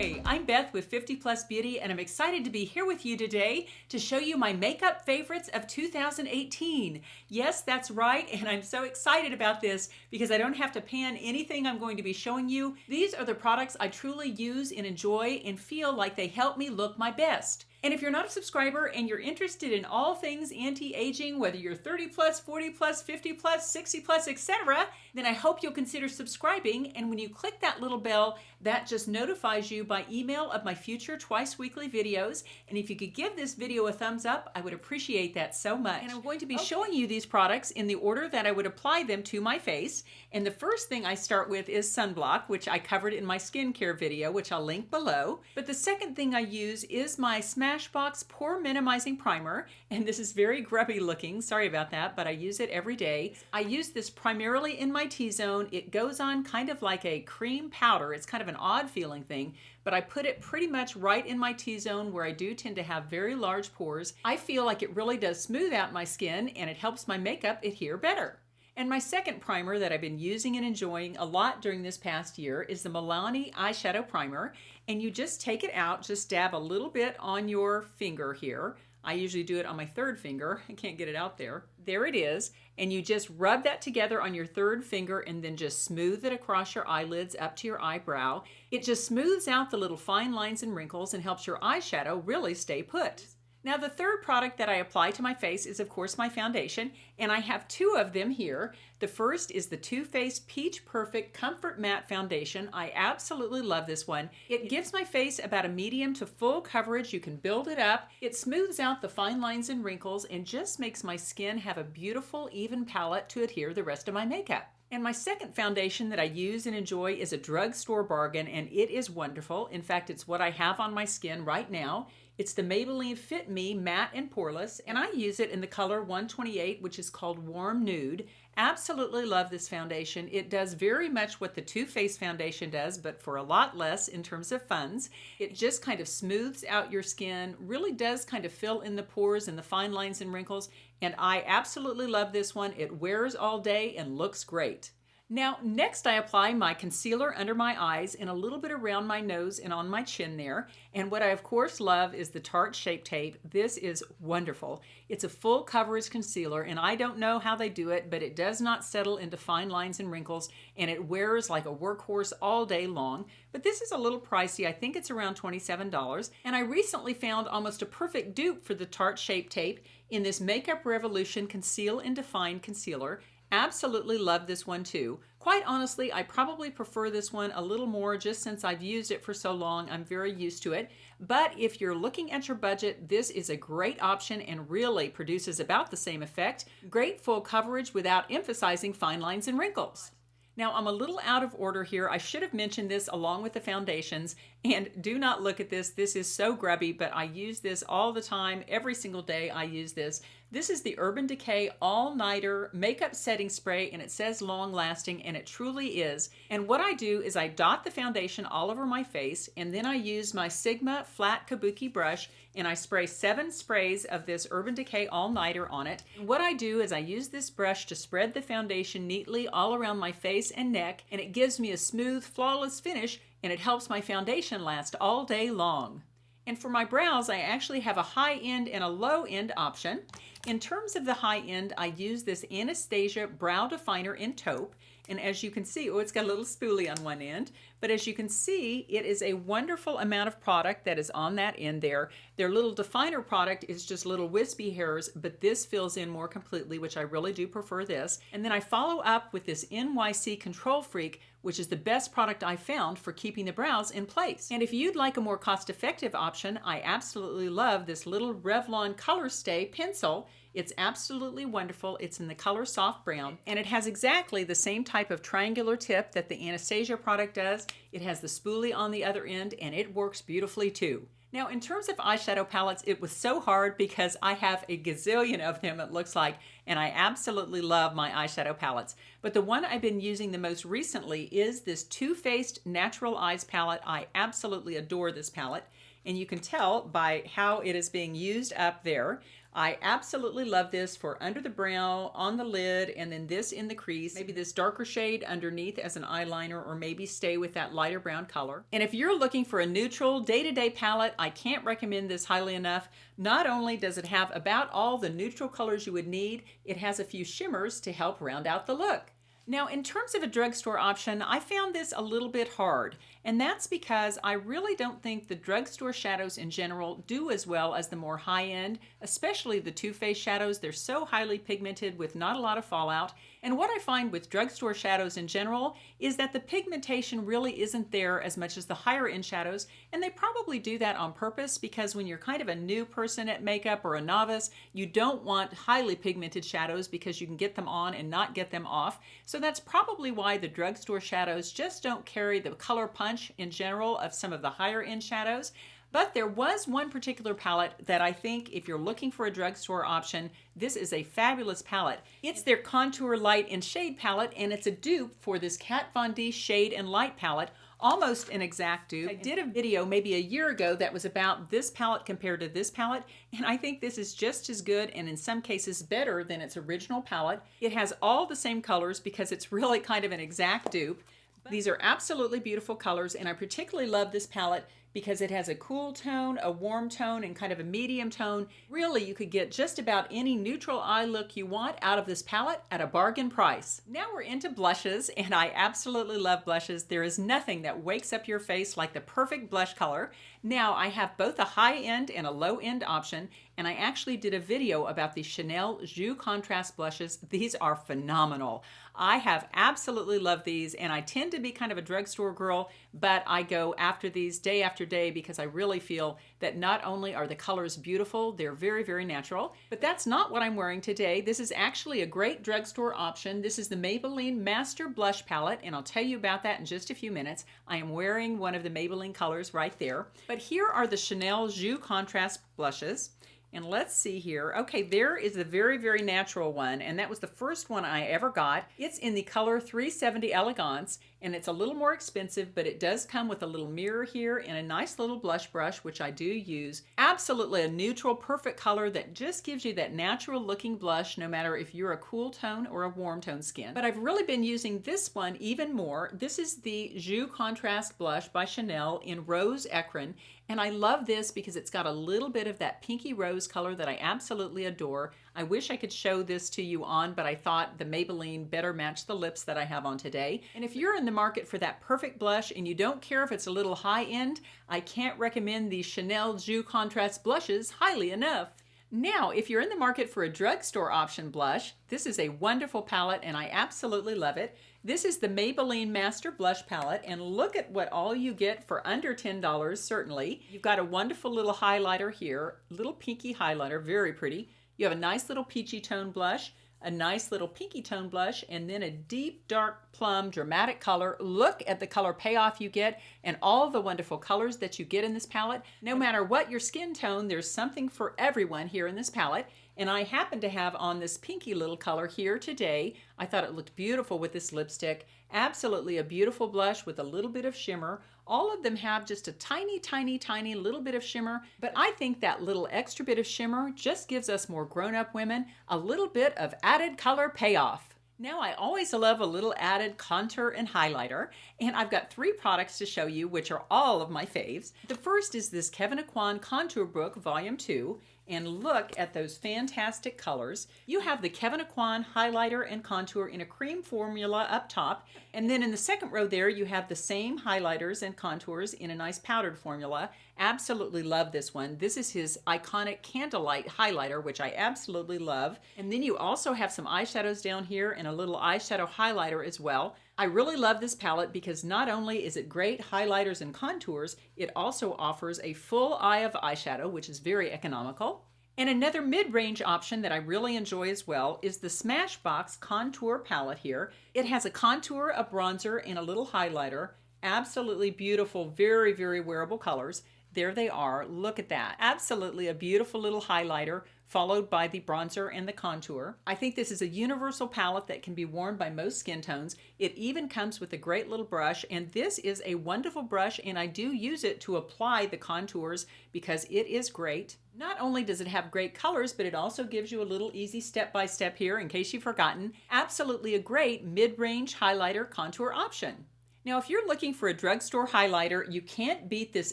Hi, I'm Beth with 50 Plus Beauty and I'm excited to be here with you today to show you my makeup favorites of 2018. Yes, that's right, and I'm so excited about this because I don't have to pan anything I'm going to be showing you. These are the products I truly use and enjoy and feel like they help me look my best. And if you're not a subscriber and you're interested in all things anti-aging, whether you're 30 plus, 40 plus, 50 plus, 60 plus, etc., then I hope you'll consider subscribing. And when you click that little bell, that just notifies you by email of my future twice weekly videos. And if you could give this video a thumbs up, I would appreciate that so much. And I'm going to be okay. showing you these products in the order that I would apply them to my face. And the first thing I start with is sunblock, which I covered in my skincare video, which I'll link below. But the second thing I use is my Smashbox Pore Minimizing Primer. And this is very grubby looking. Sorry about that, but I use it every day. I use this primarily in my T-zone. It goes on kind of like a cream powder. It's kind of an odd feeling thing, but I put it pretty much right in my T-zone where I do tend to have very large pores. I feel like it really does smooth out my skin and it helps my makeup adhere better. And my second primer that I've been using and enjoying a lot during this past year is the Milani Eyeshadow Primer. And you just take it out, just dab a little bit on your finger here. I usually do it on my third finger. I can't get it out there. There it is. And you just rub that together on your third finger and then just smooth it across your eyelids up to your eyebrow. It just smooths out the little fine lines and wrinkles and helps your eyeshadow really stay put. Now the third product that I apply to my face is of course my foundation and I have two of them here. The first is the Too Faced Peach Perfect Comfort Matte Foundation. I absolutely love this one. It gives my face about a medium to full coverage. You can build it up. It smooths out the fine lines and wrinkles and just makes my skin have a beautiful even palette to adhere the rest of my makeup. And my second foundation that I use and enjoy is a drugstore bargain, and it is wonderful. In fact, it's what I have on my skin right now. It's the Maybelline Fit Me Matte and Poreless, and I use it in the color 128, which is called Warm Nude. Absolutely love this foundation. It does very much what the Too Faced foundation does, but for a lot less in terms of funds. It just kind of smooths out your skin, really does kind of fill in the pores and the fine lines and wrinkles, and I absolutely love this one. It wears all day and looks great. Now, next I apply my concealer under my eyes and a little bit around my nose and on my chin there. And what I of course love is the Tarte Shape Tape. This is wonderful. It's a full coverage concealer and I don't know how they do it, but it does not settle into fine lines and wrinkles and it wears like a workhorse all day long. But this is a little pricey. I think it's around $27. And I recently found almost a perfect dupe for the Tarte Shape Tape in this Makeup Revolution Conceal and Define Concealer. Absolutely love this one too. Quite honestly, I probably prefer this one a little more just since I've used it for so long. I'm very used to it. But if you're looking at your budget, this is a great option and really produces about the same effect. Great full coverage without emphasizing fine lines and wrinkles. Now I'm a little out of order here. I should have mentioned this along with the foundations and do not look at this. This is so grubby, but I use this all the time. Every single day I use this. This is the Urban Decay All Nighter Makeup Setting Spray and it says long lasting and it truly is. And what I do is I dot the foundation all over my face and then I use my Sigma flat kabuki brush and I spray seven sprays of this Urban Decay All Nighter on it. And what I do is I use this brush to spread the foundation neatly all around my face and neck and it gives me a smooth, flawless finish and it helps my foundation last all day long. And for my brows, I actually have a high end and a low end option. In terms of the high end, I use this Anastasia Brow Definer in taupe. And as you can see, oh, it's got a little spoolie on one end, but as you can see, it is a wonderful amount of product that is on that end there. Their little definer product is just little wispy hairs, but this fills in more completely, which I really do prefer this. And then I follow up with this NYX Control Freak, which is the best product I found for keeping the brows in place. And if you'd like a more cost-effective option, I absolutely love this little Revlon Color Stay pencil. It's absolutely wonderful. It's in the color soft brown and it has exactly the same type of triangular tip that the Anastasia product does. It has the spoolie on the other end and it works beautifully too. Now, in terms of eyeshadow palettes, it was so hard because I have a gazillion of them, it looks like, and I absolutely love my eyeshadow palettes. But the one I've been using the most recently is this Too Faced Natural Eyes palette. I absolutely adore this palette and you can tell by how it is being used up there. I absolutely love this for under the brow, on the lid, and then this in the crease. Maybe this darker shade underneath as an eyeliner, or maybe stay with that lighter brown color. And if you're looking for a neutral day-to-day -day palette, I can't recommend this highly enough. Not only does it have about all the neutral colors you would need, it has a few shimmers to help round out the look. Now, in terms of a drugstore option, I found this a little bit hard, and that's because I really don't think the drugstore shadows in general do as well as the more high-end, especially the Too Faced shadows. They're so highly pigmented with not a lot of fallout, and what I find with drugstore shadows in general is that the pigmentation really isn't there as much as the higher end shadows, and they probably do that on purpose because when you're kind of a new person at makeup or a novice, you don't want highly pigmented shadows because you can get them on and not get them off. So that's probably why the drugstore shadows just don't carry the color punch in general of some of the higher end shadows. But there was one particular palette that I think if you're looking for a drugstore option, this is a fabulous palette. It's their Contour Light and Shade palette, and it's a dupe for this Kat Von D Shade and Light palette, almost an exact dupe. I did a video maybe a year ago that was about this palette compared to this palette, and I think this is just as good and in some cases better than its original palette. It has all the same colors because it's really kind of an exact dupe. These are absolutely beautiful colors, and I particularly love this palette because it has a cool tone, a warm tone, and kind of a medium tone. Really, you could get just about any neutral eye look you want out of this palette at a bargain price. Now we're into blushes, and I absolutely love blushes. There is nothing that wakes up your face like the perfect blush color. Now, I have both a high-end and a low-end option, and I actually did a video about the Chanel Joues Contraste blushes. These are phenomenal. I have absolutely loved these, and I tend to be kind of a drugstore girl, but I go after these day after day because I really feel that not only are the colors beautiful, they're very, very natural, but that's not what I'm wearing today. This is actually a great drugstore option. This is the Maybelline Master Blush Palette, and I'll tell you about that in just a few minutes. I am wearing one of the Maybelline colors right there. But here are the Chanel Joues Contraste blushes. And let's see here. Okay, there is the very, very natural one, and that was the first one I ever got. It's in the color 370 Elegance, and it's a little more expensive, but it does come with a little mirror here and a nice little blush brush, which I do use. Absolutely a neutral, perfect color that just gives you that natural looking blush, no matter if you're a cool tone or a warm tone skin. But I've really been using this one even more. This is the Joues Contraste Blush by Chanel in Rose Ecrin, and I love this because it's got a little bit of that pinky rose color that I absolutely adore. I wish I could show this to you on, but I thought the Maybelline better match the lips that I have on today. And if you're in the market for that perfect blush and you don't care if it's a little high end, I can't recommend the Chanel Joues Contraste blushes highly enough. Now, if you're in the market for a drugstore option blush, this is a wonderful palette and I absolutely love it. This is the Maybelline Master Blush Palette, and look at what all you get for under $10, certainly. You've got a wonderful little highlighter here, little pinky highlighter, very pretty. You have a nice little peachy tone blush, a nice little pinky tone blush, and then a deep dark plum dramatic color. Look at the color payoff you get and all the wonderful colors that you get in this palette. No matter what your skin tone, there's something for everyone here in this palette. And I happen to have on this pinky little color here today. I thought it looked beautiful with this lipstick. Absolutely a beautiful blush with a little bit of shimmer. All of them have just a tiny, tiny, tiny little bit of shimmer, but I think that little extra bit of shimmer just gives us more grown-up women a little bit of added color payoff. Now I always love a little added contour and highlighter, and I've got three products to show you which are all of my faves. The first is this Kevyn Aucoin Contour Book Volume 2, and look at those fantastic colors. You have the Kevyn Aucoin highlighter and contour in a cream formula up top, and then in the second row there you have the same highlighters and contours in a nice powdered formula. Absolutely love this one. This is his iconic Candlelight highlighter, which I absolutely love. And then you also have some eyeshadows down here and a little eyeshadow highlighter as well. I really love this palette because not only is it great highlighters and contours, it also offers a full eye of eyeshadow, which is very economical. And another mid-range option that I really enjoy as well is the Smashbox Contour Palette here. It has a contour, a bronzer, and a little highlighter. Absolutely beautiful, very, very wearable colors. There they are. Look at that. Absolutely a beautiful little highlighter followed by the bronzer and the contour. I think this is a universal palette that can be worn by most skin tones. It even comes with a great little brush, and this is a wonderful brush, and I do use it to apply the contours because it is great. Not only does it have great colors, but it also gives you a little easy step-by-step -step here in case you've forgotten. Absolutely a great mid-range highlighter contour option. Now, if you're looking for a drugstore highlighter, you can't beat this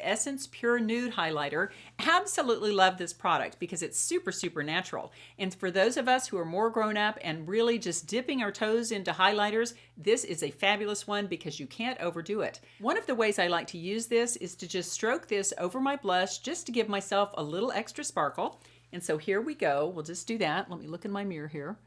Essence Pure Nude highlighter. Absolutely love this product because it's super, super natural. And for those of us who are more grown up and really just dipping our toes into highlighters, this is a fabulous one because you can't overdo it. One of the ways I like to use this is to just stroke this over my blush just to give myself a little extra sparkle. And so here we go. We'll just do that. Let me look in my mirror here.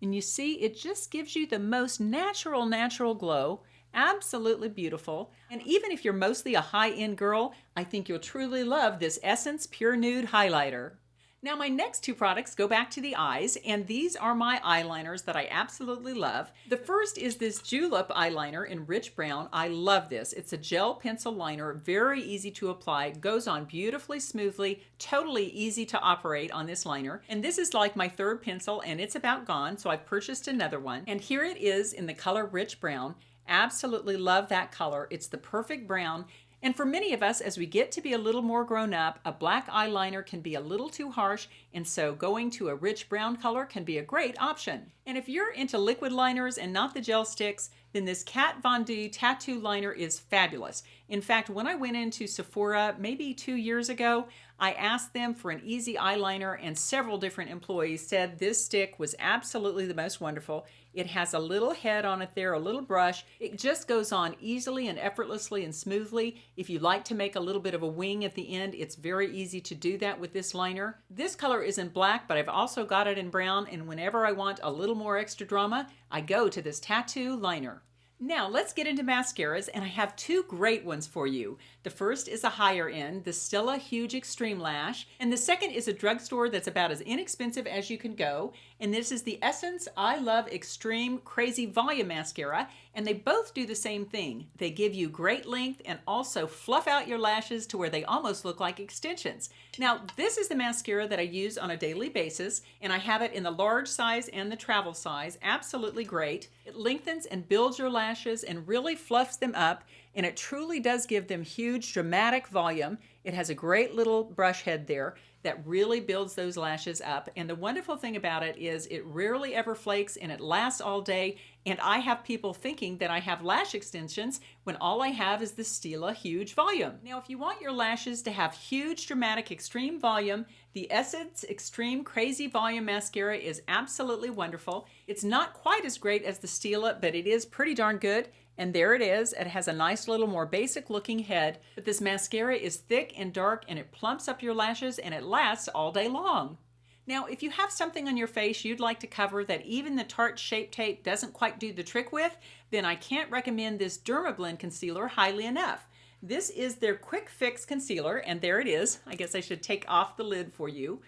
And you see, it just gives you the most natural, natural glow. Absolutely beautiful. And even if you're mostly a high-end girl, I think you'll truly love this Essence Pure Nude Highlighter. Now my next two products go back to the eyes, and these are my eyeliners that I absolutely love. The first is this Julep eyeliner in Rich Brown. I love this. It's a gel pencil liner, very easy to apply, goes on beautifully smoothly, totally easy to operate on this liner. And this is like my third pencil, and it's about gone, so I've purchased another one. And here it is in the color Rich Brown. Absolutely love that color. It's the perfect brown. And for many of us, as we get to be a little more grown up, a black eyeliner can be a little too harsh, and so going to a rich brown color can be a great option. And if you're into liquid liners and not the gel sticks, then this Kat Von D tattoo liner is fabulous. In fact, when I went into Sephora maybe two years ago, I asked them for an easy eyeliner, and several different employees said this stick was absolutely the most wonderful. It has a little head on it there, a little brush. It just goes on easily and effortlessly and smoothly. If you like to make a little bit of a wing at the end, it's very easy to do that with this liner. This color is in black, but I've also got it in brown, and whenever I want a little more extra drama, I go to this tattoo liner. Now let's get into mascaras and I have two great ones for you. The first is a higher end, the Stila Huge Extreme Lash, and the second is a drugstore that's about as inexpensive as you can go, and this is the Essence I Love Extreme Crazy Volume Mascara, and they both do the same thing. They give you great length and also fluff out your lashes to where they almost look like extensions. Now this is the mascara that I use on a daily basis, and I have it in the large size and the travel size, absolutely great. It lengthens and builds your lashes and really fluffs them up and it truly does give them huge dramatic volume. It has a great little brush head there that really builds those lashes up. And the wonderful thing about it is it rarely ever flakes and it lasts all day. And I have people thinking that I have lash extensions when all I have is the Stila Huge Volume. Now, if you want your lashes to have huge, dramatic, extreme volume, the Essence Extreme Crazy Volume Mascara is absolutely wonderful. It's not quite as great as the Stila, but it is pretty darn good. And there it is. It has a nice little more basic looking head, but this mascara is thick and dark and it plumps up your lashes and it lasts all day long. Now, if you have something on your face you'd like to cover that even the Tarte Shape Tape doesn't quite do the trick with, then I can't recommend this Dermablend concealer highly enough. This is their Quick Fix Concealer, and there it is. I guess I should take off the lid for you.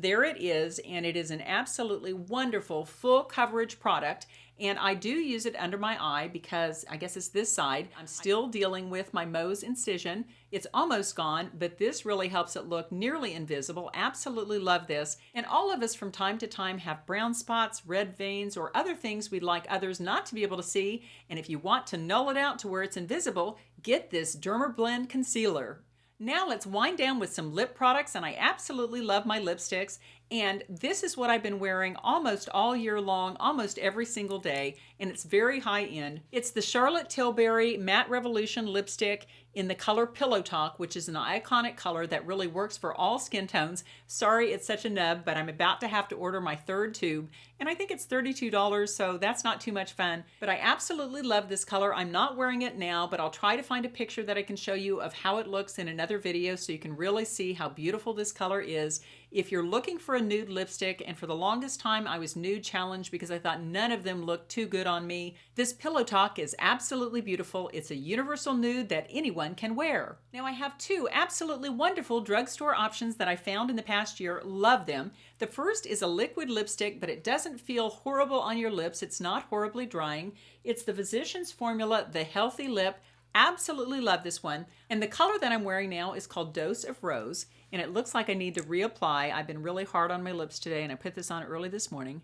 There it is, and it is an absolutely wonderful full coverage product. And I do use it under my eye because I guess it's this side. I'm still dealing with my Mohs incision. It's almost gone, but this really helps it look nearly invisible. Absolutely love this. And all of us from time to time have brown spots, red veins, or other things we'd like others not to be able to see. And if you want to null it out to where it's invisible, get this Dermablend Concealer. Now let's wind down with some lip products and I absolutely love my lipsticks and this is what I've been wearing almost all year long, almost every single day, and it's very high end. It's the Charlotte Tilbury Matte Revolution lipstick in the color Pillow Talk, which is an iconic color that really works for all skin tones. Sorry it's such a nub, but I'm about to have to order my third tube, and I think it's $32, so that's not too much fun. But I absolutely love this color. I'm not wearing it now, but I'll try to find a picture that I can show you of how it looks in another video so you can really see how beautiful this color is. If you're looking for a nude lipstick, and for the longest time I was nude challenged because I thought none of them looked too good on me, this Pillow Talk is absolutely beautiful. It's a universal nude that anyone can wear. Now I have two absolutely wonderful drugstore options that I found in the past year. Love them. The first is a liquid lipstick, but it doesn't feel horrible on your lips. It's not horribly drying. It's the Physicians Formula The Healthy Lip Absolutely love this one. And the color that I'm wearing now is called Dose of Rose. And it looks like I need to reapply. I've been really hard on my lips today and I put this on early this morning.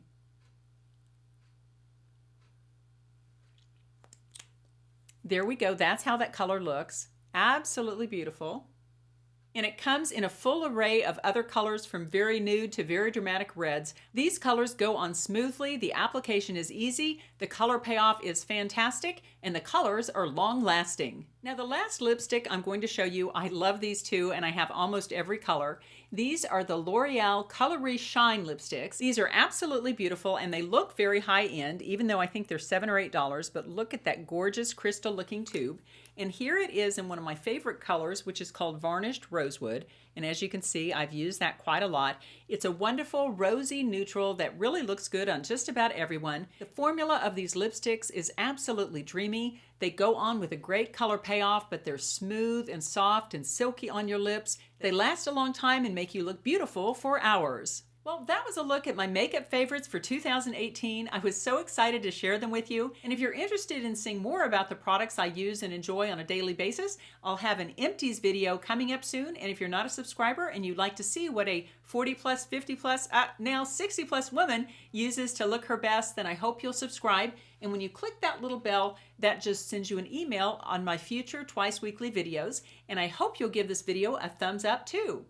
There we go. That's how that color looks. Absolutely beautiful and it comes in a full array of other colors from very nude to very dramatic reds. These colors go on smoothly, the application is easy, the color payoff is fantastic, and the colors are long lasting. Now the last lipstick I'm going to show you, I love these two and I have almost every color. These are the L'Oreal Colour Riche Shine lipsticks. These are absolutely beautiful and they look very high end, even though I think they're seven or eight dollars, but look at that gorgeous crystal looking tube. And here it is in one of my favorite colors, which is called Varnished Rosewood. And as you can see, I've used that quite a lot. It's a wonderful rosy neutral that really looks good on just about everyone. The formula of these lipsticks is absolutely dreamy. They go on with a great color payoff, but they're smooth and soft and silky on your lips. They last a long time and make you look beautiful for hours. Well, that was a look at my makeup favorites for 2018. I was so excited to share them with you. And if you're interested in seeing more about the products I use and enjoy on a daily basis, I'll have an empties video coming up soon. And if you're not a subscriber and you'd like to see what a 40 plus, 50 plus, uh, now 60 plus woman uses to look her best, then I hope you'll subscribe. And when you click that little bell, that just sends you an email on my future twice weekly videos. And I hope you'll give this video a thumbs up too.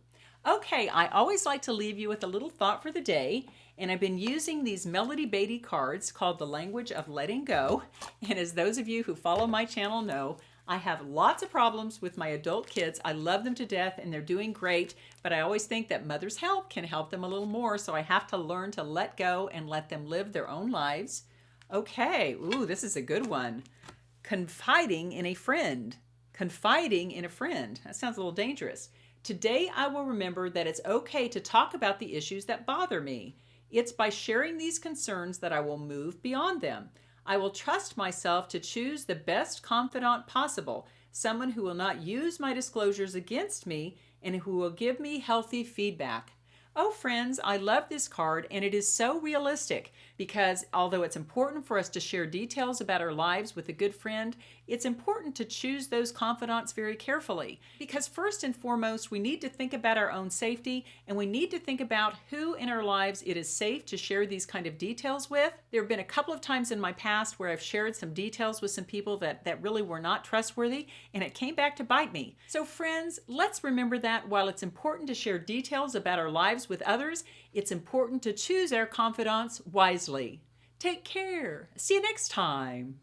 Okay, I always like to leave you with a little thought for the day, and I've been using these Melody Beattie cards called The Language of Letting Go. And as those of you who follow my channel know, I have lots of problems with my adult kids. I love them to death and they're doing great, but I always think that mother's help can help them a little more, so I have to learn to let go and let them live their own lives. Okay, ooh, this is a good one. Confiding in a friend. Confiding in a friend. That sounds a little dangerous. Today, I will remember that it's okay to talk about the issues that bother me. It's by sharing these concerns that I will move beyond them. I will trust myself to choose the best confidant possible, someone who will not use my disclosures against me and who will give me healthy feedback. Oh, friends, I love this card, and it is so realistic because although it's important for us to share details about our lives with a good friend, it's important to choose those confidants very carefully. Because first and foremost, we need to think about our own safety and we need to think about who in our lives it is safe to share these kind of details with. There have been a couple of times in my past where I've shared some details with some people that, that really were not trustworthy, and it came back to bite me. So, friends, let's remember that while it's important to share details about our lives with others, it's important to choose our confidants wisely. Take care. See you next time.